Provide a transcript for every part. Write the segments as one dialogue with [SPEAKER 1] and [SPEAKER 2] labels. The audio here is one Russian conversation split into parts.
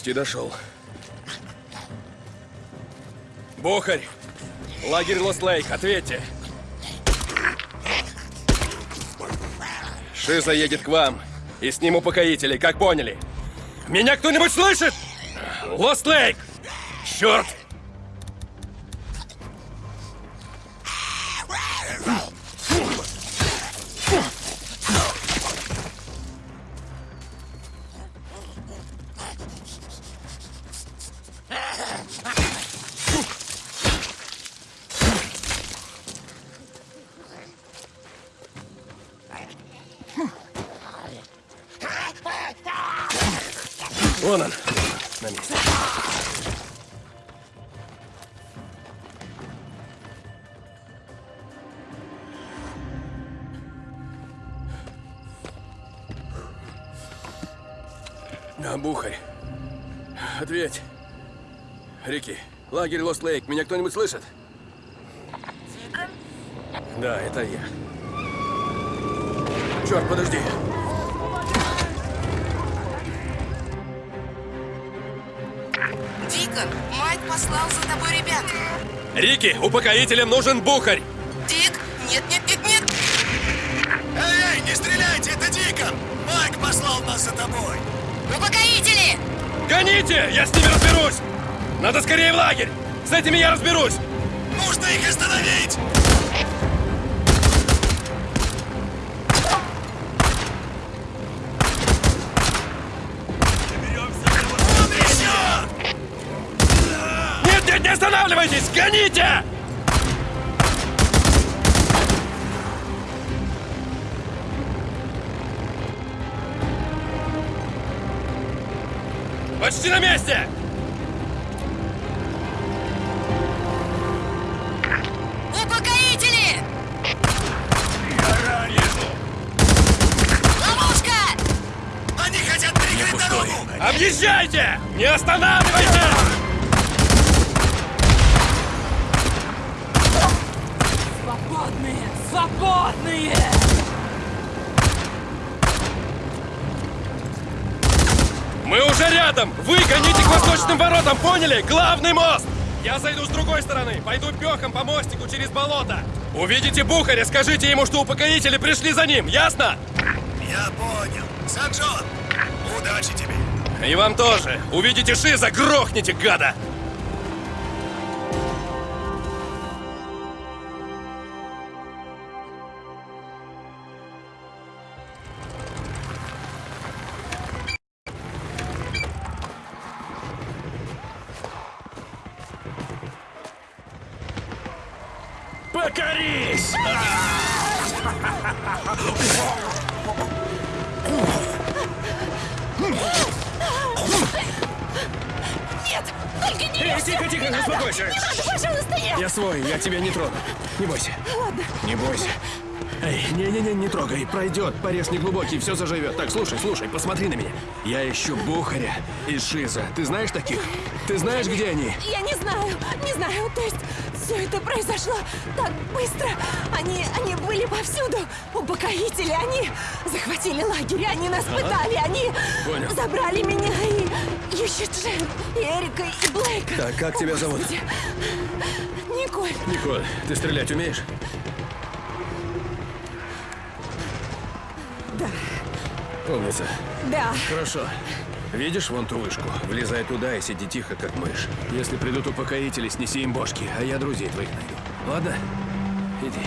[SPEAKER 1] Почти дошел. Бухарь! Лагерь Лост-Лейк, ответьте! Шиза едет к вам. И с ним упокоители, как поняли. Меня кто-нибудь слышит? Лост-Лейк! Черт! Лагерь Лост Лейк. Меня кто-нибудь слышит?
[SPEAKER 2] Дикон?
[SPEAKER 1] Да, это я. Черт, подожди.
[SPEAKER 2] Дикон, Майк послал за тобой ребят.
[SPEAKER 1] Рики, упокоителям нужен Бухарь.
[SPEAKER 2] Дик, нет, нет, нет, нет.
[SPEAKER 3] Эй, эй, не стреляйте, это Дикон! Майк послал нас за тобой!
[SPEAKER 2] Упокоители!
[SPEAKER 1] Гоните! Я с ними разберусь! Надо скорее в лагерь! С этими я разберусь!
[SPEAKER 3] Нужно их остановить!
[SPEAKER 1] Нет, не останавливайтесь! Гоните! Почти на месте! Не останавливайтесь!
[SPEAKER 4] Свободные! Свободные!
[SPEAKER 1] Мы уже рядом! Вы гоните к восточным воротам, поняли? Главный мост! Я зайду с другой стороны, пойду пехом по мостику через болото. Увидите Бухаря, скажите ему, что упокоители пришли за ним, ясно?
[SPEAKER 3] Я понял. Саджон, удачи тебе!
[SPEAKER 1] И вам тоже. Увидите Шиза, грохните, гада! Пройдет, порез не глубокий, все заживет. Так, слушай, слушай, посмотри на меня. Я ищу Бухаря и Шиза. Ты знаешь таких? Ты знаешь, где они?
[SPEAKER 4] Я не знаю, не знаю, то есть все это произошло так быстро. Они, они были повсюду. Упокоители, они захватили лагерь, они нас пытали, они
[SPEAKER 1] Понял.
[SPEAKER 4] забрали меня и ищут Джен, и Эрика, и Блейка.
[SPEAKER 1] Так, как тебя зовут?
[SPEAKER 4] Господи. Николь.
[SPEAKER 1] Николь, ты стрелять умеешь? Умница.
[SPEAKER 4] Да.
[SPEAKER 1] Хорошо. Видишь вон ту вышку? Влезай туда и сиди тихо, как мышь. Если придут упокоители, снеси им бошки, а я друзей твоих найду. Ладно? Иди.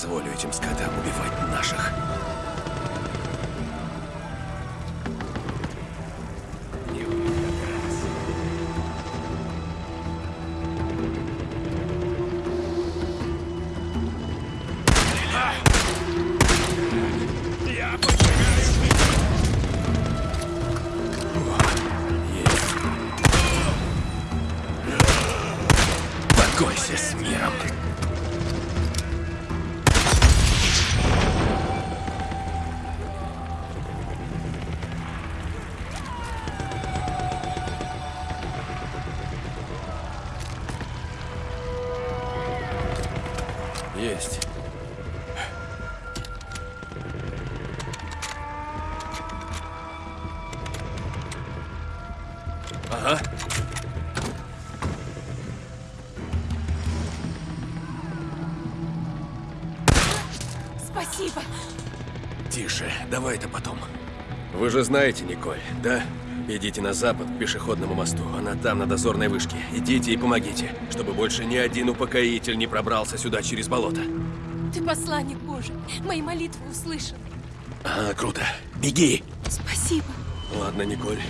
[SPEAKER 1] Позволю этим скотам убивать наших. Покойся с миром. Вы же знаете Николь, да? Идите на запад к пешеходному мосту. Она там, на дозорной вышке. Идите и помогите, чтобы больше ни один упокоитель не пробрался сюда через болото.
[SPEAKER 4] Ты посланник Божий. Мои молитвы услышаны.
[SPEAKER 1] А, круто. Беги!
[SPEAKER 4] Спасибо.
[SPEAKER 1] Ладно, Николь.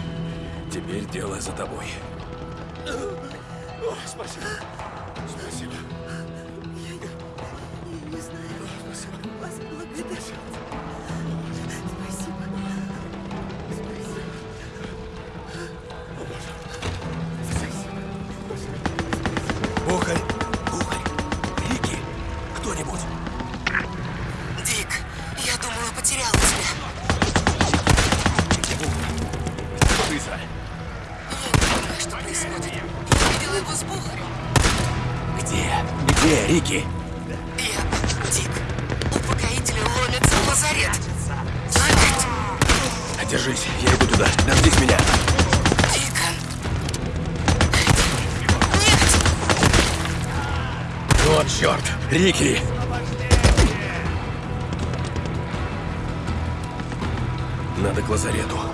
[SPEAKER 1] Теперь дело за тобой. спасибо. Спасибо. Где, Рики?
[SPEAKER 2] Я... Дик, упокоители ломятся в лазарет. Дик,
[SPEAKER 1] Держись, я иду туда. Дождись меня.
[SPEAKER 2] Дикон. Нет!
[SPEAKER 1] Вот черт! Рики! Надо к лазарету.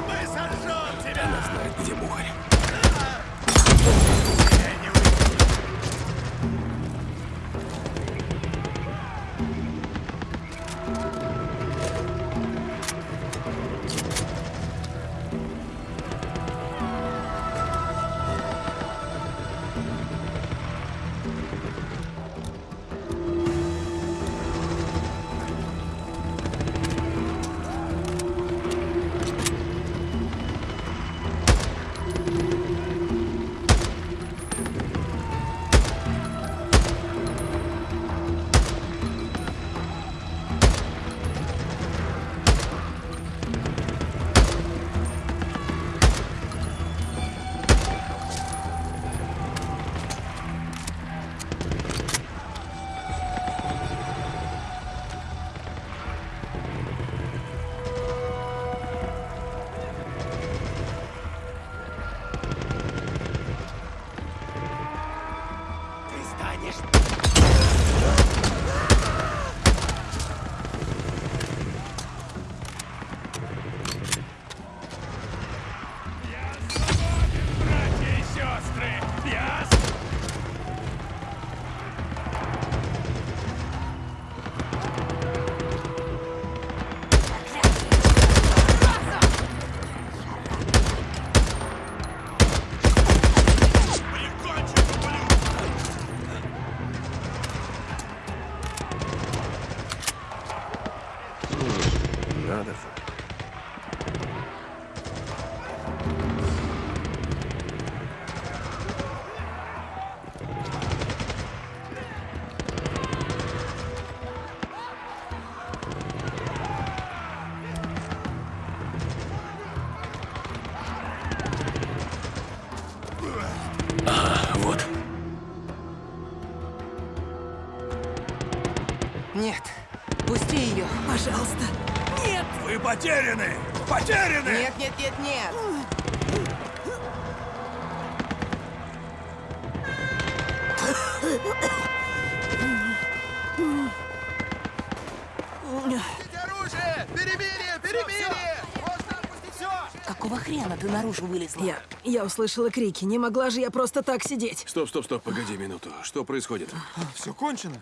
[SPEAKER 5] Я,
[SPEAKER 4] я услышала крики. Не могла же я просто так сидеть.
[SPEAKER 1] Стоп, стоп, стоп, погоди минуту. Что происходит?
[SPEAKER 5] Все кончено.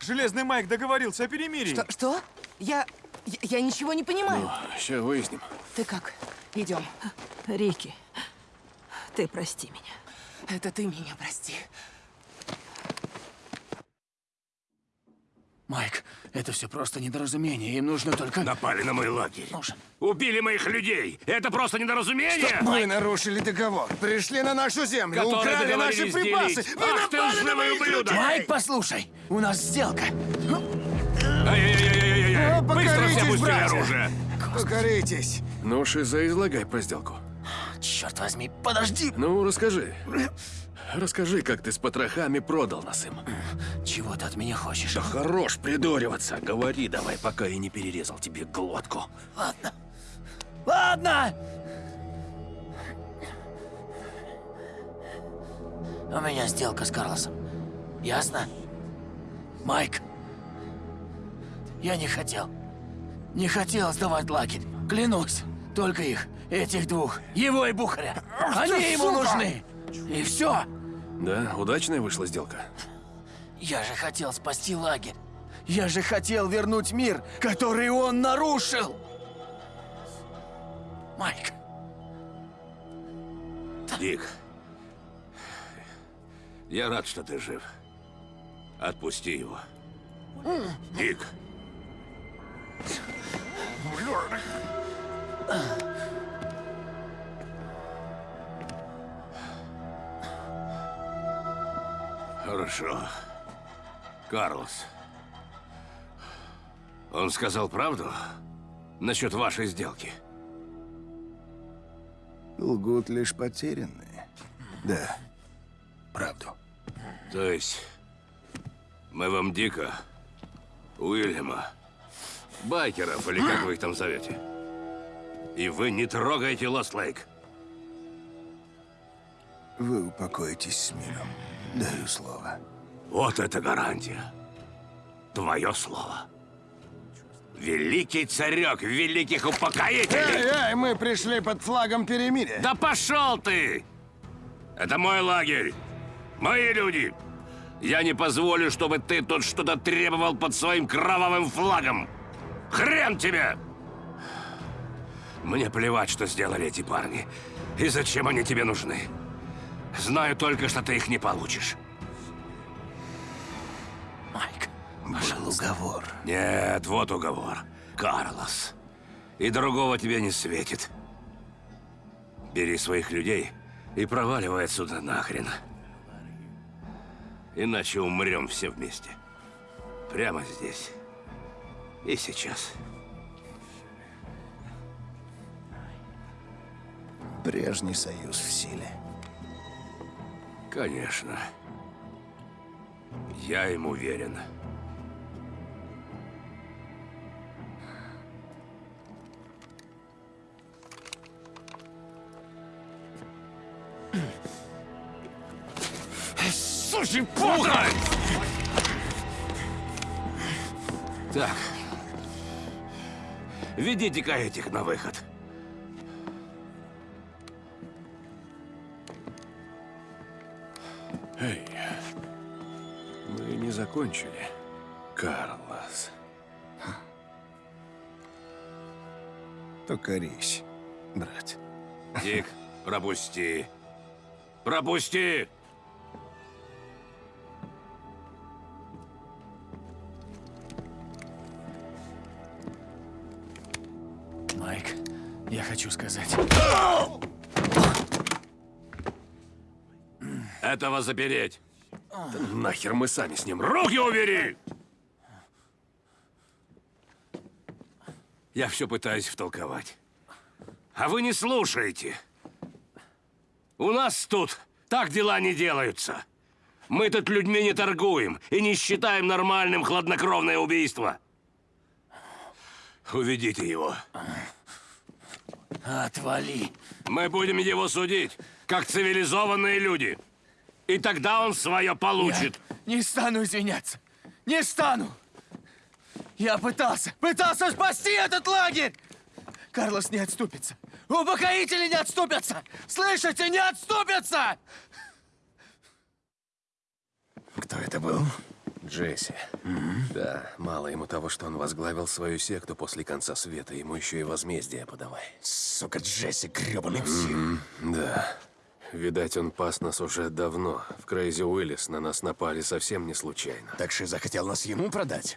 [SPEAKER 5] Железный Майк договорился о перемирии.
[SPEAKER 2] Что? Что? Я... я... я ничего не понимаю.
[SPEAKER 1] Сейчас выясним.
[SPEAKER 2] Ты как? Идем.
[SPEAKER 4] Рики, ты прости меня.
[SPEAKER 2] Это ты меня прости.
[SPEAKER 6] Майк, это все просто недоразумение. Им нужно только...
[SPEAKER 7] Напали на мой лагерь.
[SPEAKER 6] Нужен.
[SPEAKER 7] Убили моих людей. Это просто недоразумение.
[SPEAKER 3] Мы нарушили договор, пришли на нашу землю,
[SPEAKER 7] Которые
[SPEAKER 3] украли наши припасы.
[SPEAKER 7] делить.
[SPEAKER 3] Вы
[SPEAKER 7] Ах ты
[SPEAKER 3] напали на моих
[SPEAKER 7] ублюдок!
[SPEAKER 3] людей!
[SPEAKER 6] Майк, послушай, у нас сделка.
[SPEAKER 7] Ай-яй-яй-яй-яй! Быстро все
[SPEAKER 3] братья!
[SPEAKER 7] оружие.
[SPEAKER 3] Покоритесь.
[SPEAKER 1] Ну, Шиза, излагай про сделку.
[SPEAKER 6] Черт возьми, подожди.
[SPEAKER 1] Ну, расскажи. Расскажи, как ты с потрохами продал нас им.
[SPEAKER 6] Чего ты от меня хочешь?
[SPEAKER 1] Да хорош придуриваться. Говори давай, пока я не перерезал тебе глотку.
[SPEAKER 6] Ладно. Ладно! У меня сделка с Карлосом. Ясно? Майк, я не хотел. Не хотел сдавать лагерь. Клянусь. Только их, этих двух, его и Бухаря. Они ему нужны. И все.
[SPEAKER 1] Да, удачная вышла сделка.
[SPEAKER 6] Я же хотел спасти лагерь. Я же хотел вернуть мир, который он нарушил. Майк,
[SPEAKER 7] Дик, я рад, что ты жив. Отпусти его. Дик. Хорошо. Карлос. Он сказал правду насчет вашей сделки?
[SPEAKER 3] Лгут лишь потерянные. Да, правду.
[SPEAKER 7] То есть мы вам Дика, Уильяма, байкеров, или как вы их там зовете, и вы не трогаете Лост Лейк?
[SPEAKER 3] Вы упокоитесь с миром. Даю слово.
[SPEAKER 7] Вот это гарантия. Твое слово. Великий царек великих упокоителей!
[SPEAKER 3] Эй, эй, мы пришли под флагом перемирия.
[SPEAKER 7] Да пошел ты! Это мой лагерь. Мои люди. Я не позволю, чтобы ты тут что-то требовал под своим кровавым флагом. Хрен тебе! Мне плевать, что сделали эти парни. И зачем они тебе нужны. Знаю только, что ты их не получишь.
[SPEAKER 6] Майк,
[SPEAKER 3] Был уговор.
[SPEAKER 7] Нет, вот уговор. Карлос. И другого тебе не светит. Бери своих людей и проваливай отсюда нахрен. Иначе умрем все вместе. Прямо здесь. И сейчас.
[SPEAKER 3] Прежний союз в силе.
[SPEAKER 7] Конечно. Я им уверен.
[SPEAKER 6] Слушай,
[SPEAKER 7] Пухарь! Так. Ведите-ка этих на выход.
[SPEAKER 1] Закончили, Карлос.
[SPEAKER 3] Покорись, брат.
[SPEAKER 7] Дик, пропусти. Пропусти!
[SPEAKER 6] Майк, я хочу сказать.
[SPEAKER 7] Этого запереть.
[SPEAKER 1] Нахер мы сами с ним.
[SPEAKER 7] Руки убери! Я все пытаюсь втолковать. А вы не слушаете. У нас тут так дела не делаются. Мы тут людьми не торгуем и не считаем нормальным хладнокровное убийство. Уведите его.
[SPEAKER 6] Отвали.
[SPEAKER 7] Мы будем его судить, как цивилизованные люди. И тогда он свое
[SPEAKER 6] Я
[SPEAKER 7] получит.
[SPEAKER 6] не стану извиняться. Не стану. Я пытался, пытался спасти этот лагерь. Карлос не отступится. Упокоители не отступятся! Слышите, не отступятся!
[SPEAKER 8] Кто это был?
[SPEAKER 1] Джесси. Да, мало ему того, что он возглавил свою секту после конца света, ему еще и возмездие подавай.
[SPEAKER 8] Сука, Джесси, гребаный псих.
[SPEAKER 1] Да. Видать, он пас нас уже давно. В Крейзи Уиллис на нас напали совсем не случайно.
[SPEAKER 8] Так Шиза хотел нас ему продать?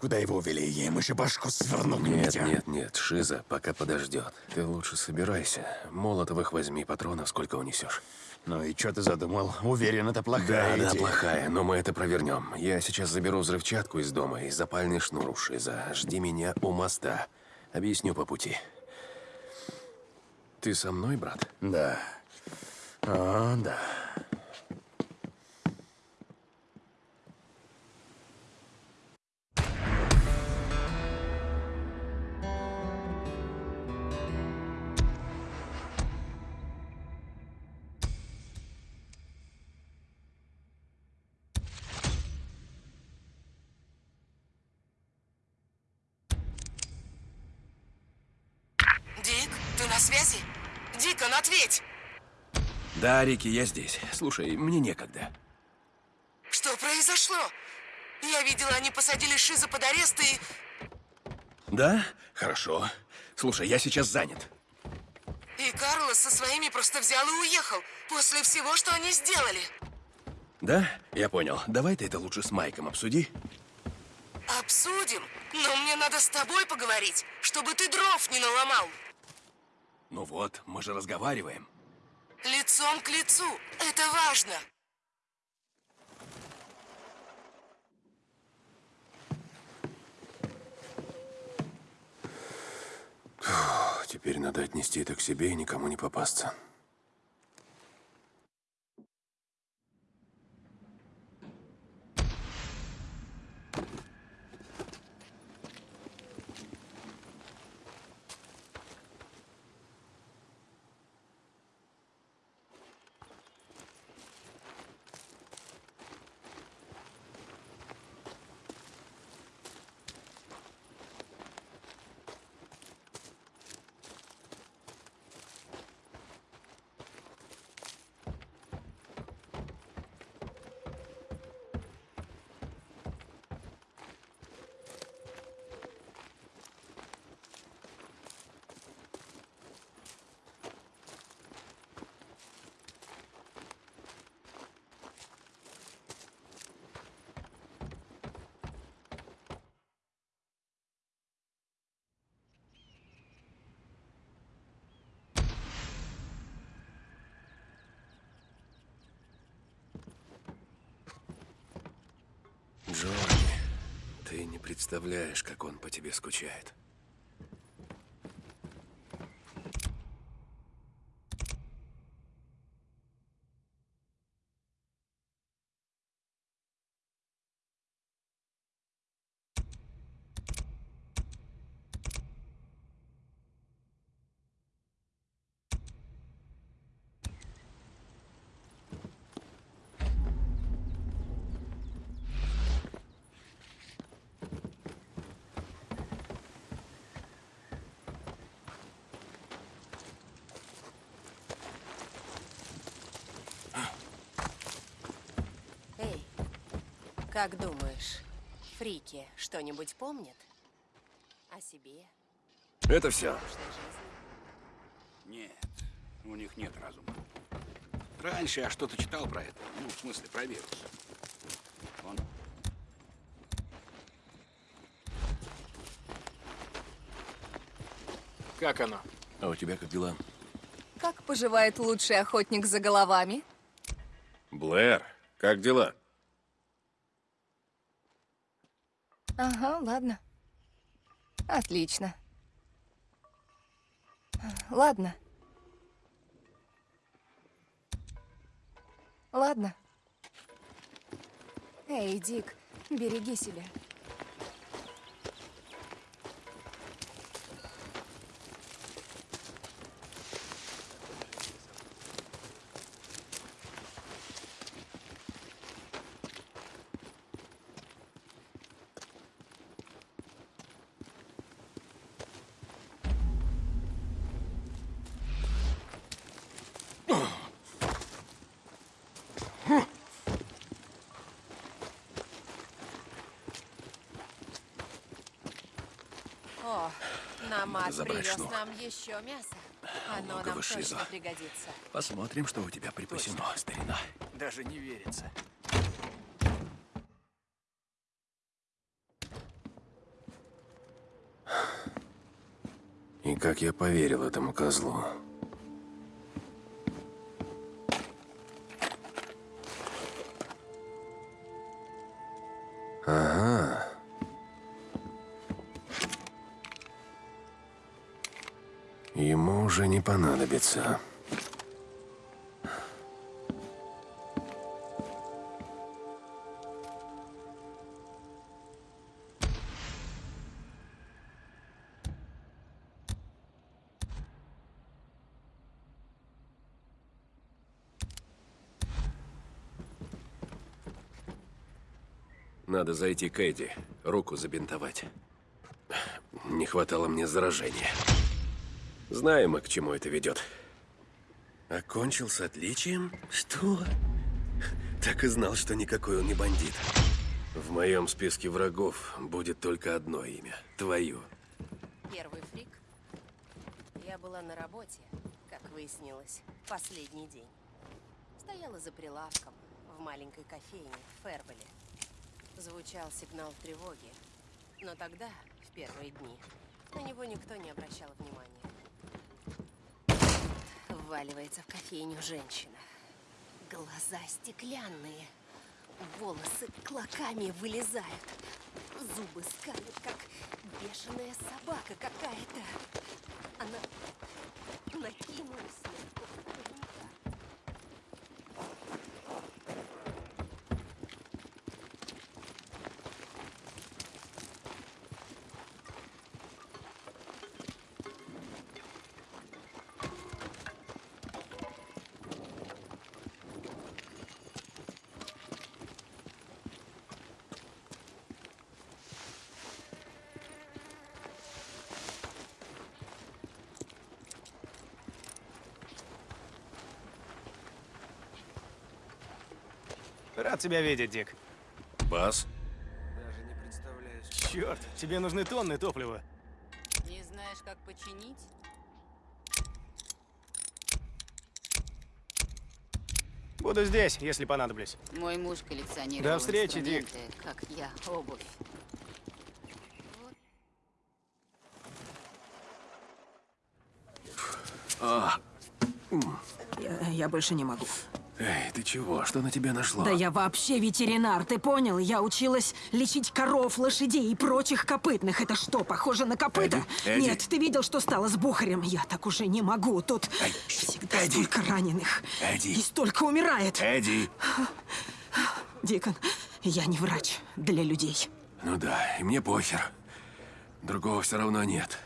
[SPEAKER 8] Куда его увели? Я ему еще башку сверну,
[SPEAKER 1] Нет, нет, нет, Шиза пока подождет. Ты лучше собирайся. Молотовых возьми, патронов сколько унесешь.
[SPEAKER 8] Ну и что ты задумал? Уверен, это плохая
[SPEAKER 1] Да, да,
[SPEAKER 8] идея.
[SPEAKER 1] плохая, но мы это провернем. Я сейчас заберу взрывчатку из дома и запальный шнур у Шиза. Жди меня у моста. Объясню по пути. Ты со мной, брат?
[SPEAKER 8] Да. О, да.
[SPEAKER 1] Да, Рики, я здесь. Слушай, мне некогда.
[SPEAKER 2] Что произошло? Я видела, они посадили Шиза под арест и...
[SPEAKER 1] Да? Хорошо. Слушай, я сейчас занят.
[SPEAKER 2] И Карлос со своими просто взял и уехал. После всего, что они сделали.
[SPEAKER 1] Да? Я понял. Давай ты это лучше с Майком обсуди.
[SPEAKER 2] Обсудим. Но мне надо с тобой поговорить, чтобы ты дров не наломал.
[SPEAKER 1] Ну вот, мы же разговариваем.
[SPEAKER 2] Лицом к лицу. Это важно.
[SPEAKER 1] Теперь надо отнести это к себе и никому не попасться. Джорди, ты не представляешь, как он по тебе скучает.
[SPEAKER 9] Эй, как думаешь, фрики что-нибудь помнят? О себе?
[SPEAKER 1] Это все.
[SPEAKER 10] Нет, у них нет разума. Раньше я что-то читал про это. Ну, в смысле, про вирус. Он...
[SPEAKER 11] Как оно?
[SPEAKER 1] А у тебя как дела?
[SPEAKER 12] Как поживает лучший охотник за головами?
[SPEAKER 1] Блэр, как дела?
[SPEAKER 12] Ага, ладно. Отлично. Ладно. Ладно. Эй, Дик, береги себя.
[SPEAKER 1] Забрачну.
[SPEAKER 12] нам еще мясо. Оно нам точно пригодится.
[SPEAKER 1] Посмотрим, что у тебя припасено, старина.
[SPEAKER 5] Даже не верится.
[SPEAKER 1] И как я поверил этому козлу. Понадобится. Надо зайти к Эдди, руку забинтовать. Не хватало мне заражения. Знаем мы, к чему это ведет. Окончил с отличием? Что? Так и знал, что никакой он не бандит. В моем списке врагов будет только одно имя. Твое.
[SPEAKER 12] Первый фрик. Я была на работе, как выяснилось, последний день. Стояла за прилавком в маленькой кофейне в Фербеле. Звучал сигнал тревоги. Но тогда, в первые дни, на него никто не обращал внимания. Вваливается в кофейню женщина. Глаза стеклянные. Волосы клоками вылезают. Зубы скалят, как бешеная собака какая-то. Она накинулась на
[SPEAKER 5] Рад тебя видеть, Дик.
[SPEAKER 1] Бас?
[SPEAKER 5] Даже не представляешь. Черт, тебе нужны тонны топлива.
[SPEAKER 13] Не знаешь, как починить?
[SPEAKER 5] Буду здесь, если понадоблюсь.
[SPEAKER 13] Мой муж коллекционировал
[SPEAKER 5] До встречи, Дик.
[SPEAKER 13] как я, обувь.
[SPEAKER 4] Я, я больше не могу.
[SPEAKER 1] Эй, ты чего? Что на тебя нашло?
[SPEAKER 4] Да я вообще ветеринар, ты понял? Я училась лечить коров, лошадей и прочих копытных. Это что, похоже на копыта?
[SPEAKER 1] Эдди, Эдди.
[SPEAKER 4] Нет, ты видел, что стало с Бухарем? Я так уже не могу. Тут всегда
[SPEAKER 1] Эдди.
[SPEAKER 4] столько раненых.
[SPEAKER 1] Эдди.
[SPEAKER 4] И столько умирает.
[SPEAKER 1] Эдди!
[SPEAKER 4] Дикон, я не врач для людей.
[SPEAKER 1] Ну да, и мне похер. Другого все равно нет.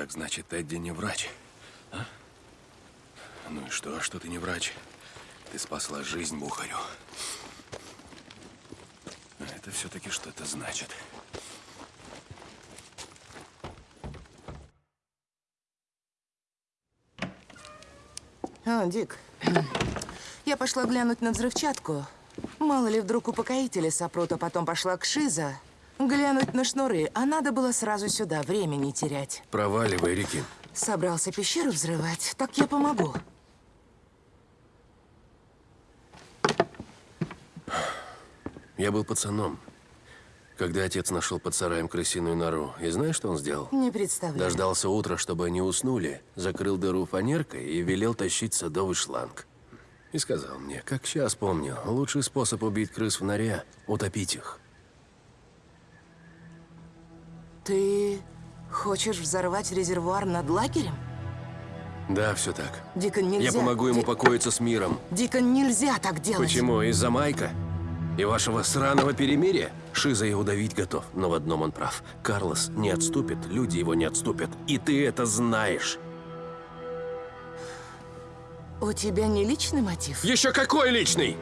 [SPEAKER 1] Так значит, Эдди не врач, а? Ну и что, что ты не врач? Ты спасла жизнь Бухарю. Это все-таки что-то значит.
[SPEAKER 2] А, Дик, я пошла глянуть на взрывчатку. Мало ли, вдруг упокоители сопрут, а потом пошла к Шиза. Глянуть на шнуры, а надо было сразу сюда, времени терять.
[SPEAKER 1] Проваливай, Рики.
[SPEAKER 2] Собрался пещеру взрывать, так я помогу.
[SPEAKER 1] Я был пацаном, когда отец нашел под сараем крысиную нору. И знаешь, что он сделал?
[SPEAKER 2] Не представляю.
[SPEAKER 1] Дождался утра, чтобы они уснули, закрыл дыру фанеркой и велел тащить садовый шланг. И сказал мне, как сейчас помню, лучший способ убить крыс в норе – утопить их.
[SPEAKER 2] Ты хочешь взорвать резервуар над лагерем?
[SPEAKER 1] Да, все так.
[SPEAKER 2] Дикон, нельзя.
[SPEAKER 1] Я помогу ему
[SPEAKER 2] Ди-
[SPEAKER 1] покоиться с миром.
[SPEAKER 2] Дикон, нельзя так делать.
[SPEAKER 1] Почему? Из-за Майка? И вашего сраного перемирия? Шиза его давить готов, но в одном он прав. Карлос не отступит, люди его не отступят. И ты это знаешь.
[SPEAKER 2] У тебя не личный мотив?
[SPEAKER 1] Еще какой личный?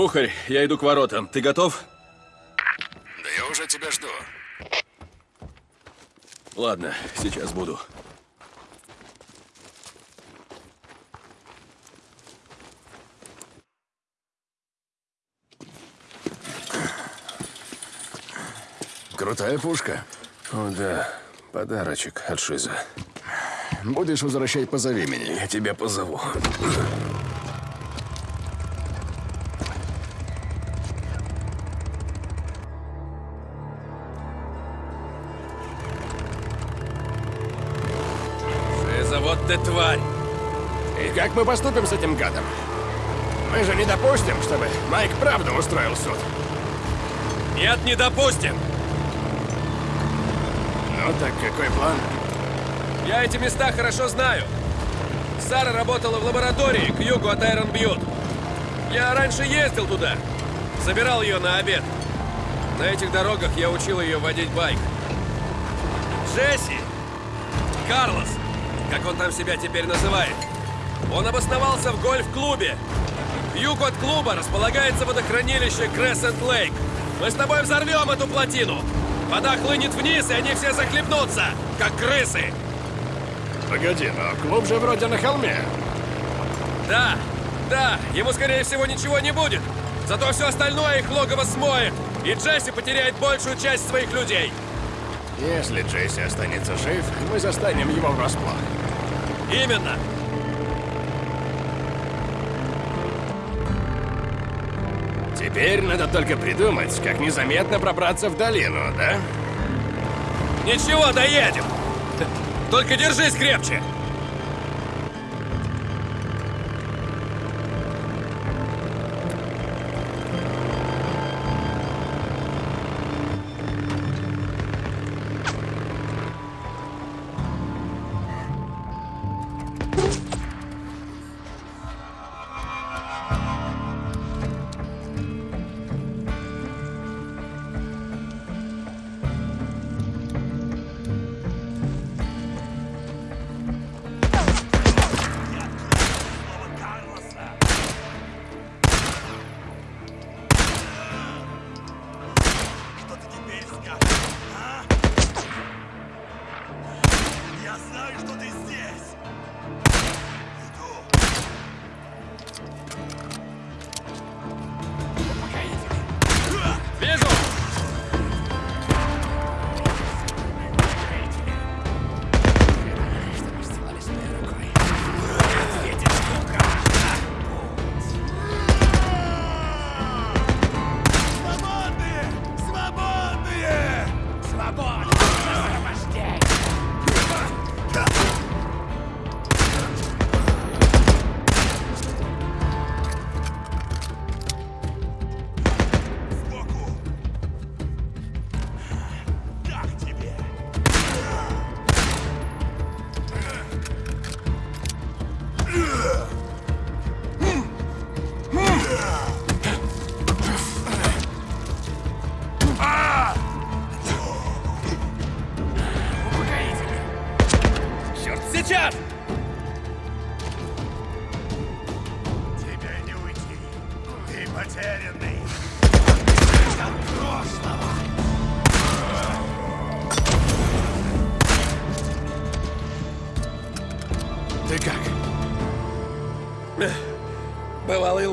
[SPEAKER 1] Бухарь, я иду к воротам. Ты готов?
[SPEAKER 3] Да я уже тебя жду.
[SPEAKER 1] Ладно, сейчас буду.
[SPEAKER 3] Крутая пушка.
[SPEAKER 8] О, да. Подарочек от Шиза.
[SPEAKER 3] Будешь возвращать, позови меня.
[SPEAKER 8] Я тебя позову. Как мы поступим с этим гадом? Мы же не допустим, чтобы Майк правду устроил суд.
[SPEAKER 1] Нет, не допустим!
[SPEAKER 8] Ну так какой план?
[SPEAKER 1] Я эти места хорошо знаю. Сара работала в лаборатории к югу от Айрон Бьют. Я раньше ездил туда. Забирал ее на обед. На этих дорогах я учил ее водить байк. Джесси! Карлос! Как он там себя теперь называет? Он обосновался в гольф-клубе. К югу от клуба располагается водохранилище Крессент Лейк. Мы с тобой взорвем эту плотину. Вода хлынет вниз, и они все захлебнутся, как крысы.
[SPEAKER 8] Погоди, но клуб же вроде на холме.
[SPEAKER 1] Да, да, ему, скорее всего, ничего не будет. Зато все остальное их логово смоет. И Джесси потеряет большую часть своих людей.
[SPEAKER 8] Если Джесси останется жив, мы застанем его врасплох.
[SPEAKER 1] Именно.
[SPEAKER 8] Теперь надо только придумать, как незаметно пробраться в долину, да?
[SPEAKER 1] Ничего, доедем. Только держись крепче.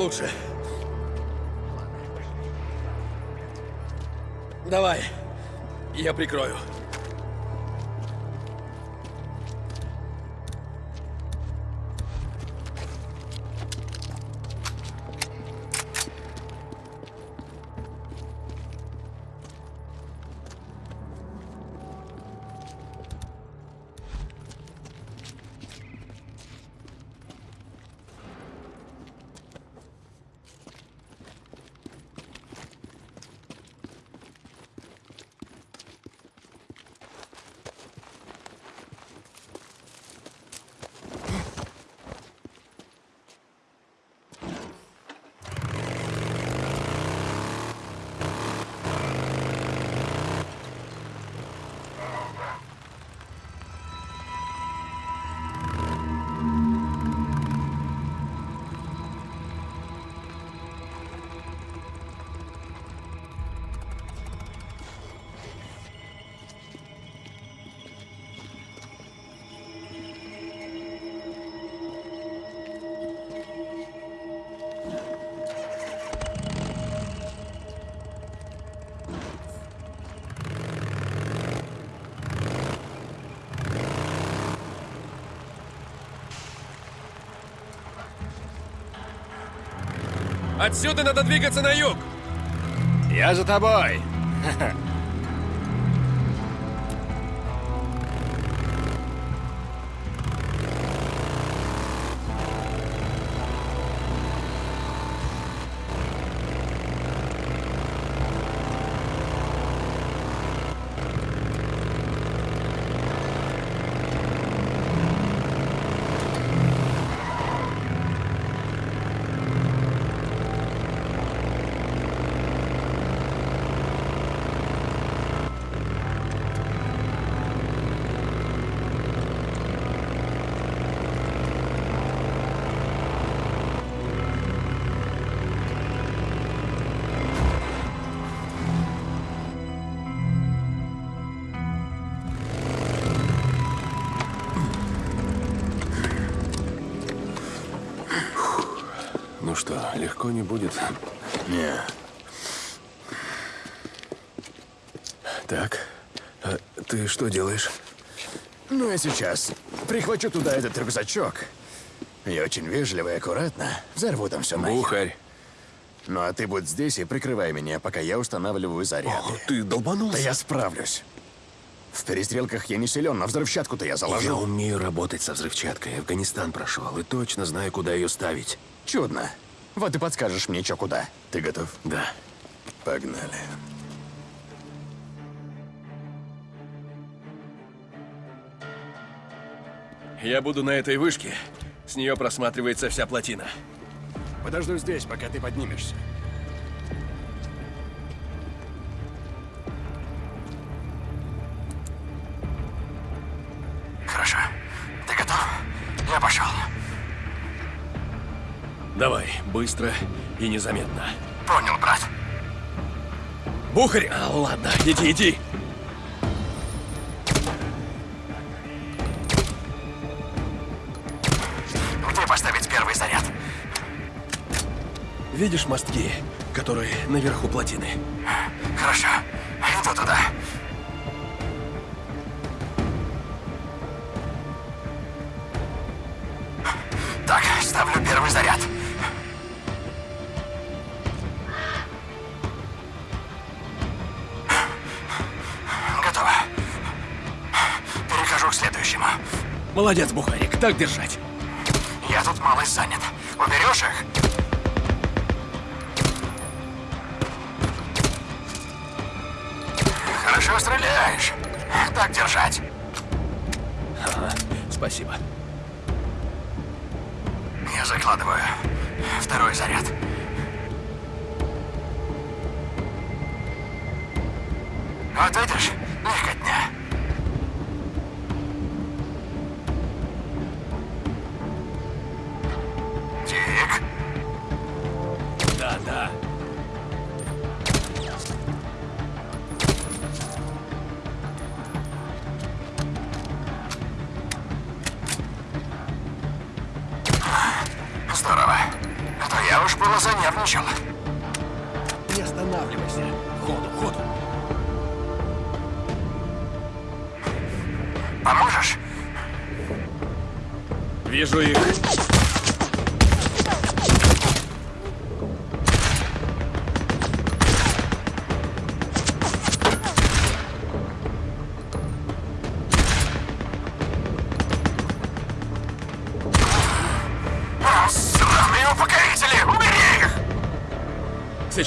[SPEAKER 1] Лучше. Давай, я прикрою. Отсюда надо двигаться на юг!
[SPEAKER 8] Я за тобой.
[SPEAKER 14] легко не будет?
[SPEAKER 8] Не.
[SPEAKER 14] Так, а ты что делаешь?
[SPEAKER 8] Ну, я сейчас прихвачу туда этот рюкзачок. Я очень вежливо и аккуратно взорву там все нахер.
[SPEAKER 14] Бухарь.
[SPEAKER 8] Ну, а ты будь здесь и прикрывай меня, пока я устанавливаю заряды.
[SPEAKER 14] Ты долбанулся?
[SPEAKER 8] Да я справлюсь. В перестрелках я не силен, но взрывчатку-то я заложу.
[SPEAKER 14] Я умею работать со взрывчаткой. Афганистан прошел и точно знаю, куда ее ставить.
[SPEAKER 8] Чудно. Вот и подскажешь мне, что куда. Ты готов?
[SPEAKER 14] Да.
[SPEAKER 8] Погнали.
[SPEAKER 1] Я буду на этой вышке. С нее просматривается вся плотина.
[SPEAKER 8] Подожду здесь, пока ты поднимешься.
[SPEAKER 1] Давай, быстро и незаметно.
[SPEAKER 8] Понял, брат.
[SPEAKER 1] Бухарь! А, ладно, иди, иди.
[SPEAKER 8] Где поставить первый заряд?
[SPEAKER 1] Видишь мостки, которые наверху плотины?
[SPEAKER 8] Хорошо. Иду туда.
[SPEAKER 1] Молодец, Бухарик, так держать.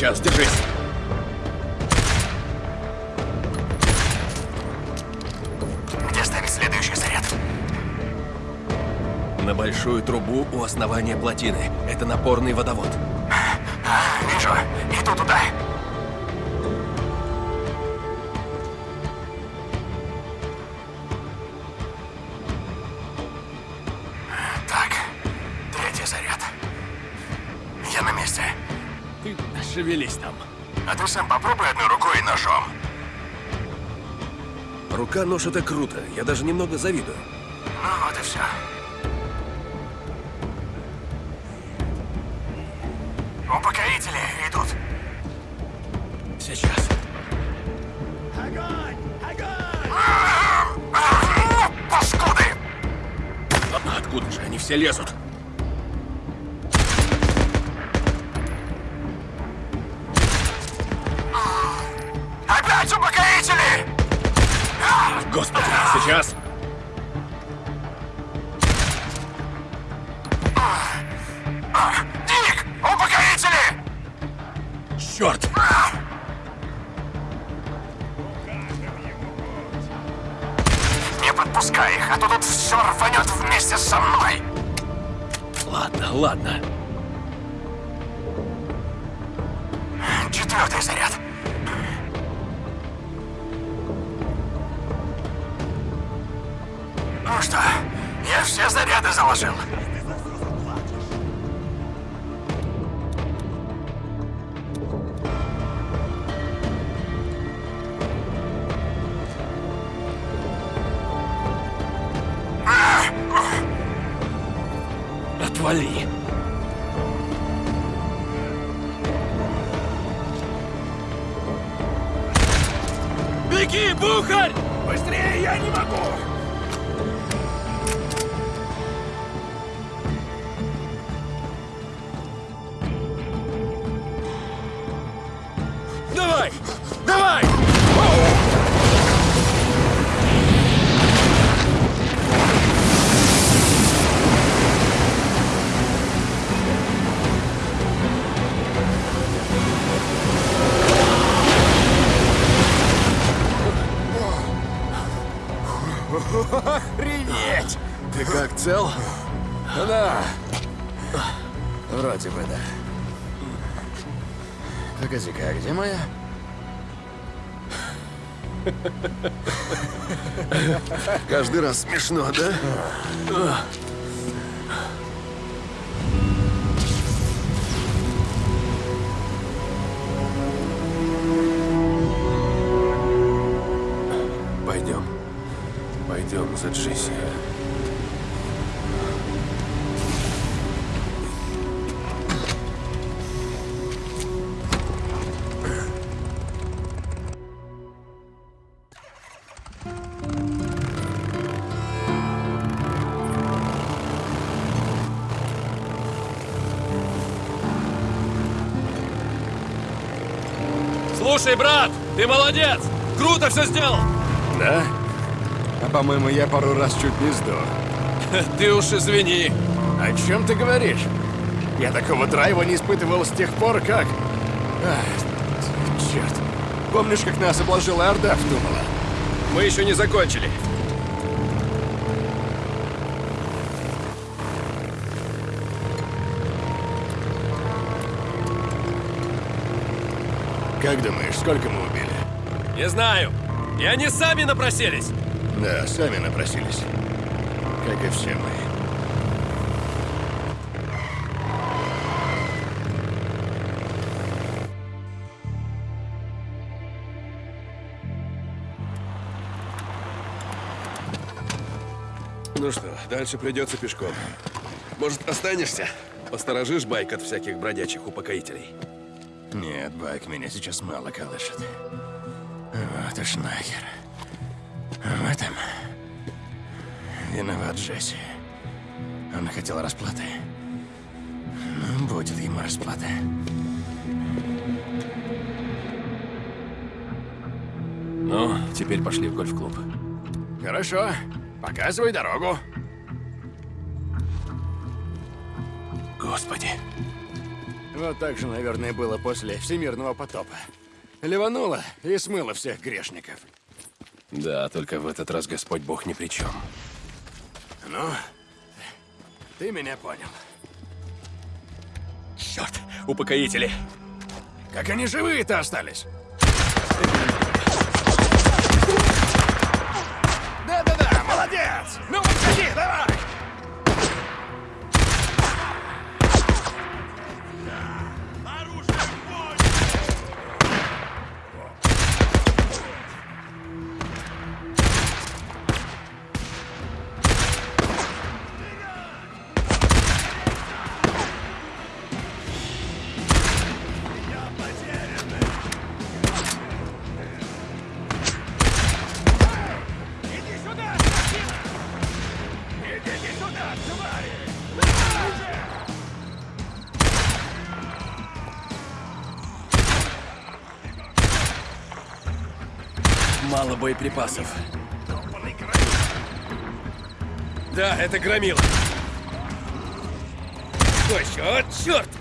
[SPEAKER 1] Сейчас, держись.
[SPEAKER 8] Где ставить следующий заряд?
[SPEAKER 1] На большую трубу у основания плотины. Это напорный водовод.
[SPEAKER 8] А, вижу. Иду туда.
[SPEAKER 1] Шевелись там.
[SPEAKER 8] А ты сам попробуй одной рукой и ножом.
[SPEAKER 1] Рука-нож это круто. Я даже немного завидую.
[SPEAKER 8] Ну вот и все.
[SPEAKER 1] Черт!
[SPEAKER 3] Не подпускай их, а то тут все рванет вместе со мной!
[SPEAKER 1] Ладно, ладно.
[SPEAKER 3] Четвертый заряд. Ну что, я все заряды заложил.
[SPEAKER 14] Каждый раз смешно, да? Пойдем. Пойдем за Джесси.
[SPEAKER 1] Ты молодец! Круто все сделал!
[SPEAKER 8] Да? А по-моему, я пару раз чуть не сдох.
[SPEAKER 1] Ты уж извини.
[SPEAKER 8] О чем ты говоришь? Я такого драйва не испытывал с тех пор, как... Ах, черт. Помнишь, как нас обложила Орда в Тумала?
[SPEAKER 1] Мы еще не закончили.
[SPEAKER 8] Как думаешь, сколько мы?
[SPEAKER 1] Не знаю. И они сами напросились.
[SPEAKER 8] Да, сами напросились. Как и все мы.
[SPEAKER 14] Ну что, дальше придется пешком. Может, останешься? Посторожишь байк от всяких бродячих упокоителей.
[SPEAKER 8] Нет, Байк меня сейчас мало колышет. Вот уж нахер. В этом виноват Джесси. Он хотел расплаты. Ну, будет ему расплата.
[SPEAKER 1] Ну, теперь пошли в гольф-клуб.
[SPEAKER 8] Хорошо. Показывай дорогу.
[SPEAKER 1] Господи.
[SPEAKER 8] Вот так же, наверное, было после всемирного потопа. Ливануло и смыло всех грешников.
[SPEAKER 14] Да, только в этот раз Господь Бог ни при чем.
[SPEAKER 8] Ну, ты меня понял.
[SPEAKER 1] Черт, упокоители.
[SPEAKER 8] Как они живые-то остались? Да-да-да, молодец! Ну, выходи, давай!
[SPEAKER 1] боеприпасов. Да, это
[SPEAKER 14] громил. Что еще? О,
[SPEAKER 3] черт!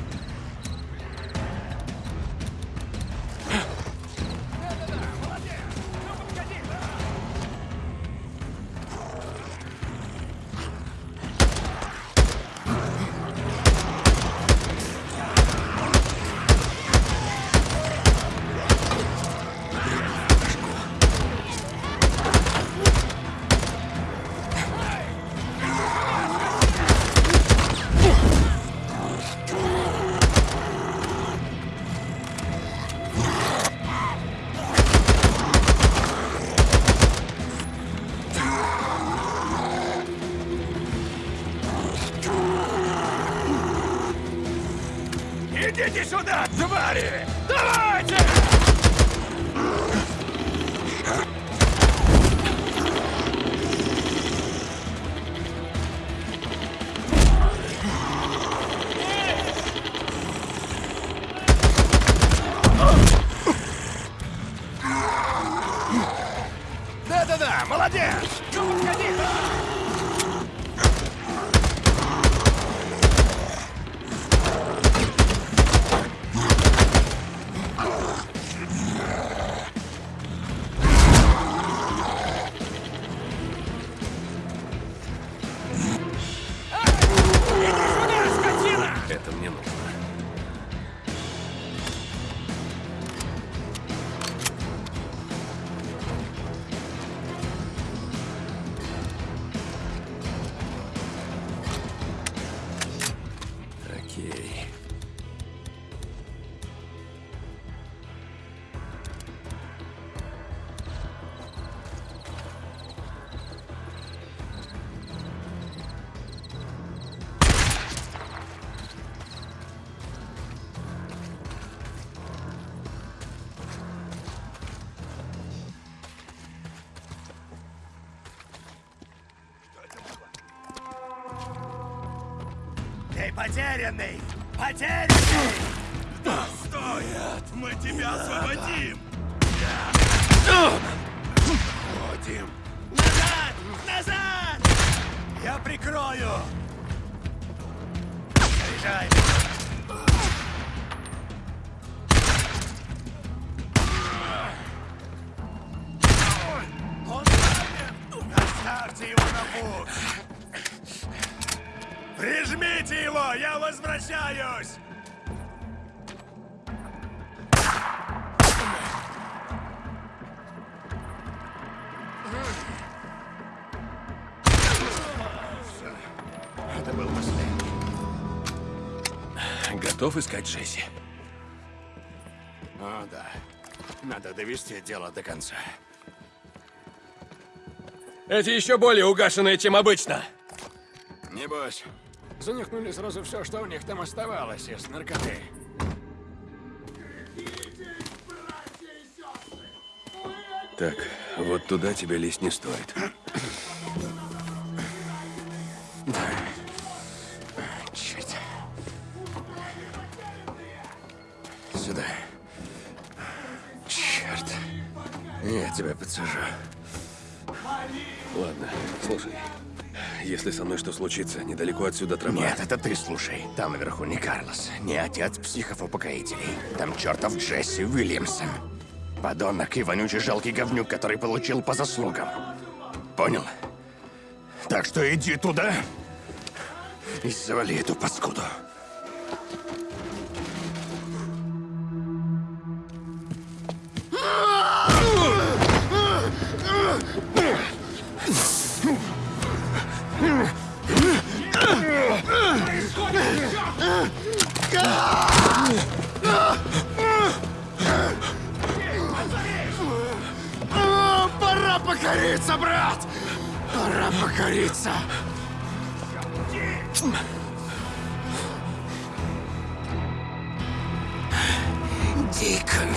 [SPEAKER 3] Потерянный! Потерянный! Стой! Мы тебя освободим! Прижмите его! Я возвращаюсь!
[SPEAKER 8] Это был последний.
[SPEAKER 14] Готов искать Джесси?
[SPEAKER 8] О, да. Надо довести дело до конца.
[SPEAKER 1] Эти еще более угашенные, чем обычно.
[SPEAKER 8] Небось, занюхнули сразу все, что у них там оставалось из наркоты.
[SPEAKER 14] Так, вот туда тебе лезть не стоит.
[SPEAKER 8] Черт. Сюда. Черт. Я тебя подсажу.
[SPEAKER 14] Ладно, слушай. Если со мной что случится, недалеко отсюда тропа.
[SPEAKER 8] Нет, это ты слушай. Там наверху не Карлос, не отец психов-упокоителей. Там чертов Джесси Уильямсон. Подонок и вонючий жалкий говнюк, который получил по заслугам. Понял? Так что иди туда и завали эту паскуду. Пора покориться, брат! Пора покориться! Дикон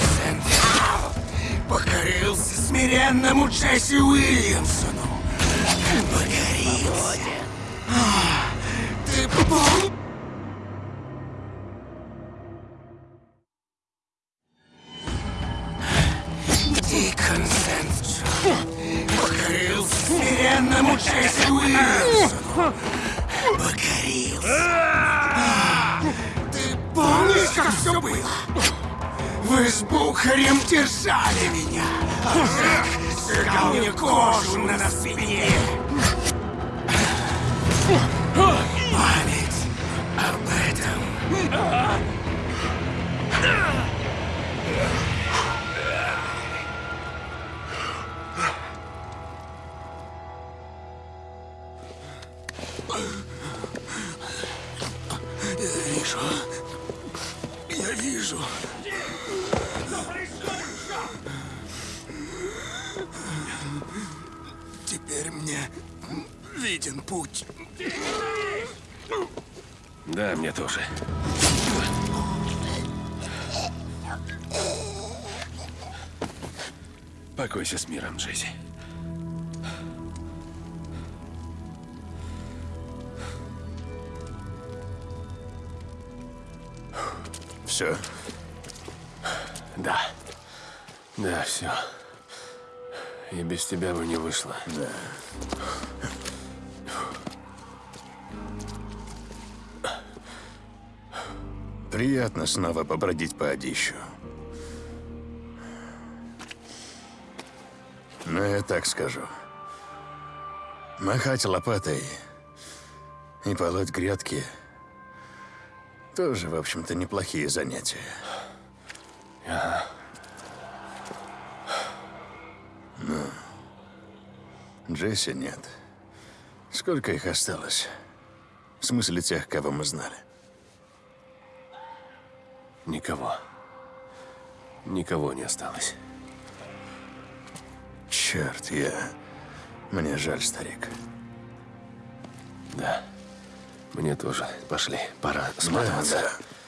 [SPEAKER 8] покорился смиренному Джесси Уильямсону. Покорился.
[SPEAKER 1] Покойся с миром, Джесси.
[SPEAKER 8] Все.
[SPEAKER 1] Да. Да, все. И без тебя бы не вышло.
[SPEAKER 8] Да. Приятно снова побродить по Одищу. Я так скажу. Махать лопатой и полоть грядки тоже, в общем-то, неплохие занятия.
[SPEAKER 1] Ага.
[SPEAKER 8] Ну, Джесси нет. Сколько их осталось? В смысле тех, кого мы знали?
[SPEAKER 1] Никого. Никого не осталось.
[SPEAKER 8] Черт, я... Мне жаль, старик.
[SPEAKER 1] Да. Мне тоже. Пошли. Пора сматываться.
[SPEAKER 8] Да, да.